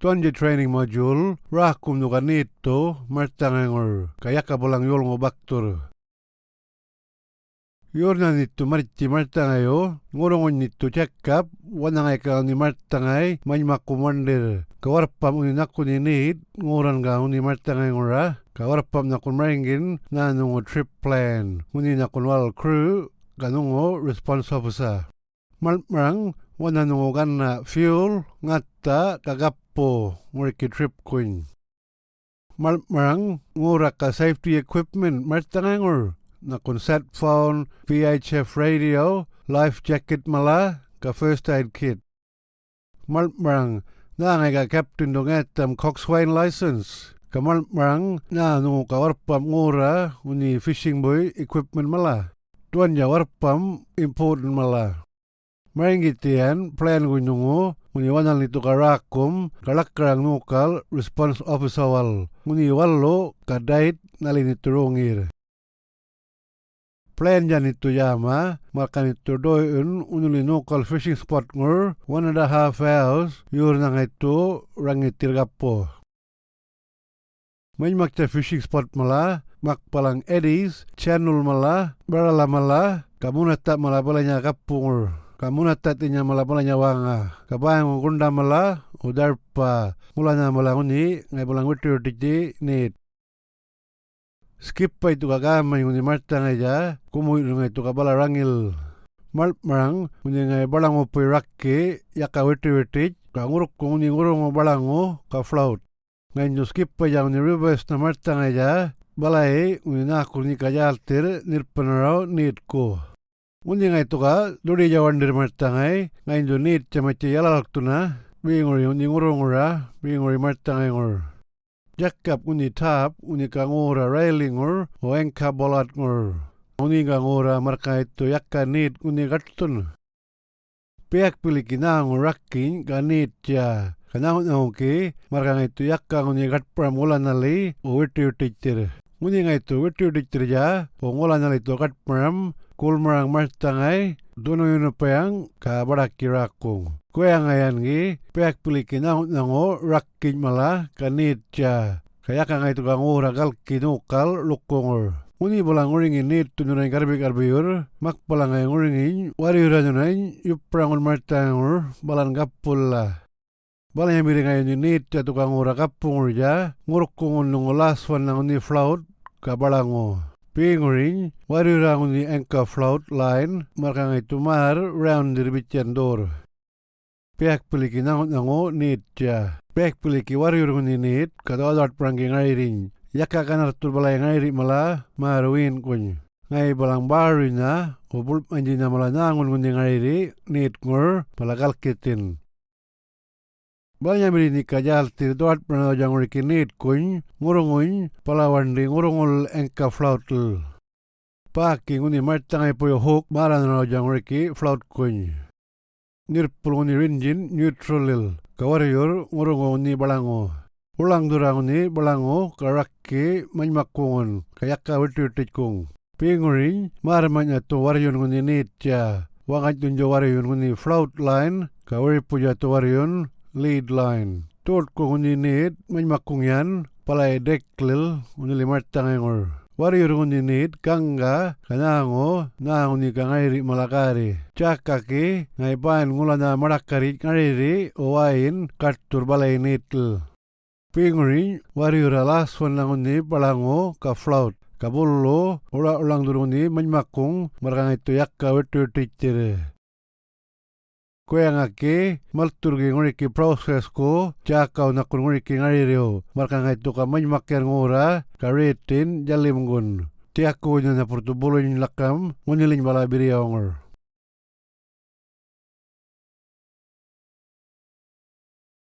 Tuanji training module rakum nuka nito martangengor kayak kabolang yol ngobaktur. Yorna nito marti martangayo ngorongon nito cekap wanangay ka ni martangay manyaku mandir. Kawarpam uni naku ni nit ngoran ka uni martangay ngora. Kawarpam nakun maringin na nungo trip plan. Uni nakun wal crew kanungo response officer. Malmarang wana nungo ganna fuel ngatta kagappo nguriki trip queen. Malmarang ngura ka safety equipment martangangor nakun set phone, VHF radio, life jacket mala ka first aid kit. Malmarang na ngay ka captain dong etam coxswain license. Kamal marang na nungo ka warpam ngura uni fishing boy equipment mala. Tuan ya warpam important mala. Maringitian plan gunungo muni wanal nito karakum kalakrang nukal response officer wal muni wallo kadait nalini turungir. Plan jan itu yama makan itu doyun unuli nukal fishing spot ngur one and a half hours yur nang itu rangitir gapo. Makta fishing spot mala mak palang eddies channel mala barala mala kamu mala balanya kapung kamu natatinya mala balanya wanga kabayang gunda mala udarpa. Mulanya mala uni ngai bulang witir dikdi nit skip pa itu kagama uni marta ngai ja kumu ngai itu kabala rangil. Mal marang uni ngai balango pui rakke yaka witir witir ka nguruk uni ngurung balango ka float ngai nyo skip pa ja uni reverse na marta ngai ja balai uni nakul ni nirpanarau nit ko Undi ngai tuka duri jawandir martangai ngai do nit camaci yalalak tuna bingori undi ngurungura bingori martangai ngur. Jakap uni tap railing ngur o engka bolat ngur. Uni ka ngura marka itu yakka nit uni gatun. Piak pilih kina ngurakin ka nit ya. Kana ngauki marka itu yakka uni gat pramulan nali o witi witi Uni ngai tu witi witi ja o ngulan nali tu gat pram kulmarang martangai dono yuno payang ka baraki rakung. Kuya ngayan gi peak piliki nango rakin mala kanit cha. Kaya ka ngai tukang ura kal kinukal lukungor. Uni bolang uringin nit tunuray karbi karbiyur, mak bolang ay uringin, wari ura nunayin, yuprangon martangur, balan kapulla. Balang yung miring yung nit, ya tukang ura kapungor ja, ngurukkungon nung laswan ng ni flout, kabalango. Pinguring, wari rangun ni anchor float line, markang itu mar round dirbican dor. Pihak piliki nango nango nit ja. Pihak piliki wari rangun ni nit, kata adat peranggi ngairing. Yaka kanar tur balai ngairi mala, maruin kuny. Ngai balang baru na, ubul anjina mala nangun ngundi ngairi, nit ngur, palakal kitin. Banyak ni kajal tir doat pernah nit kuny, ngurunguny, palawan di ngurungul engka flautul. Paki nguni martangai puyo hook, maran na jang riki flaut kuny. Nirpul nguni rinjin neutralil, kawarrior ngurungu ni balango. Ulang durang ni balango karaki manmakungun, kayaka witir kung. Pinguring, maramanya to waryon nguni nit ya. Wangat tunjo waryon nguni float line, kawari puja waryon, lead line. Tort ko kundi nit, may makungyan, palay deklil, unili martangengor. Wari rungun nit, kangga, kanango, na uni kangairi malakari. Chakaki, ngay pain ngula na marakari ngariri, owain, kartur balay nitl. Pinguri, wari ralas wan lang uni palango, ka flout. Kabullo, ura ulang duruni, manmakung, marakang ito yakka witu titire. Kue ngake maltur ge ngori ki proses ko jakau na kun ngori ki ngari reo marka ngai tu ka many maker ngora ka retin jalim gun tiako nya na portu lakam ngoni lin bala biri ngor